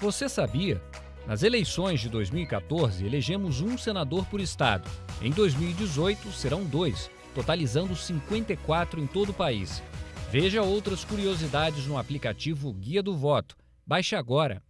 Você sabia? Nas eleições de 2014, elegemos um senador por estado. Em 2018, serão dois, totalizando 54 em todo o país. Veja outras curiosidades no aplicativo Guia do Voto. Baixe agora.